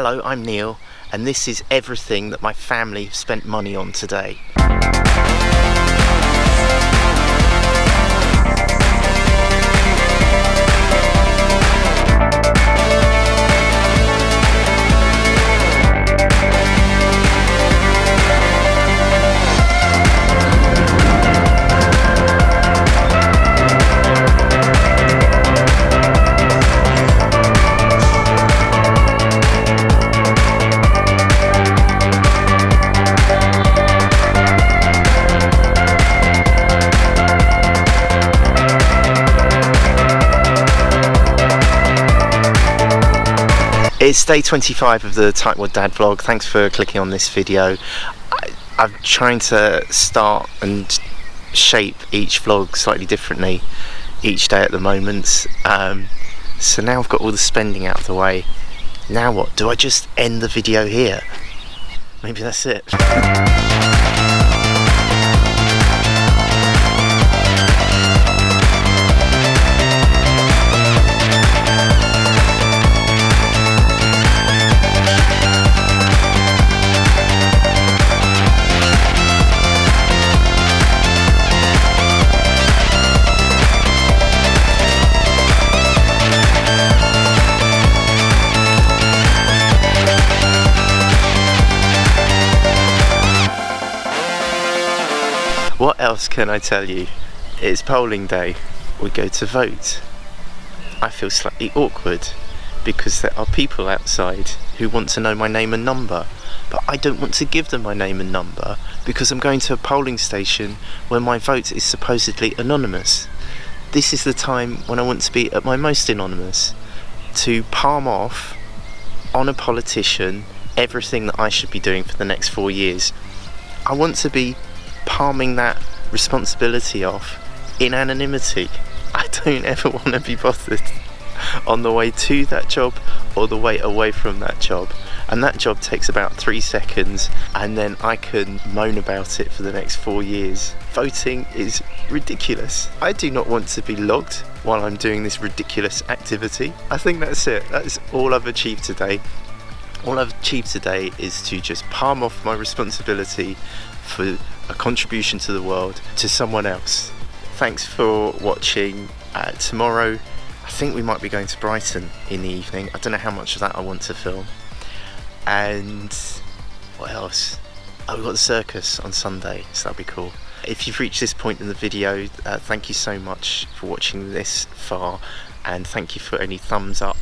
Hello, I'm Neil, and this is everything that my family spent money on today. It's day 25 of the Tightwad Dad vlog. Thanks for clicking on this video. I, I'm trying to start and shape each vlog slightly differently each day at the moment. Um, so now I've got all the spending out of the way. Now what? Do I just end the video here? Maybe that's it. What else can I tell you? It's polling day. We go to vote. I feel slightly awkward because there are people outside who want to know my name and number but I don't want to give them my name and number because I'm going to a polling station where my vote is supposedly anonymous. This is the time when I want to be at my most anonymous to palm off on a politician everything that I should be doing for the next four years. I want to be palming that responsibility off in anonymity. I don't ever want to be bothered on the way to that job or the way away from that job and that job takes about three seconds and then I can moan about it for the next four years. Voting is ridiculous. I do not want to be logged while I'm doing this ridiculous activity. I think that's it. That's all I've achieved today. All I've achieved today is to just palm off my responsibility for a contribution to the world to someone else. Thanks for watching. Uh, tomorrow, I think we might be going to Brighton in the evening. I don't know how much of that I want to film. And what else? Oh, we've got the circus on Sunday, so that'll be cool. If you've reached this point in the video, uh, thank you so much for watching this far and thank you for any thumbs up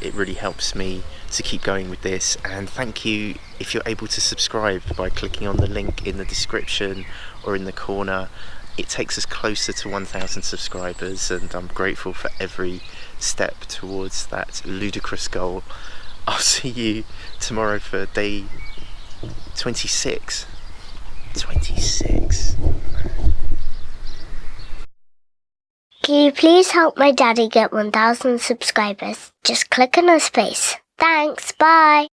it really helps me to keep going with this. And thank you if you're able to subscribe by clicking on the link in the description or in the corner. It takes us closer to 1000 subscribers and I'm grateful for every step towards that ludicrous goal. I'll see you tomorrow for day 26 26 Can you please help my daddy get 1,000 subscribers? Just click on his face. Thanks, bye.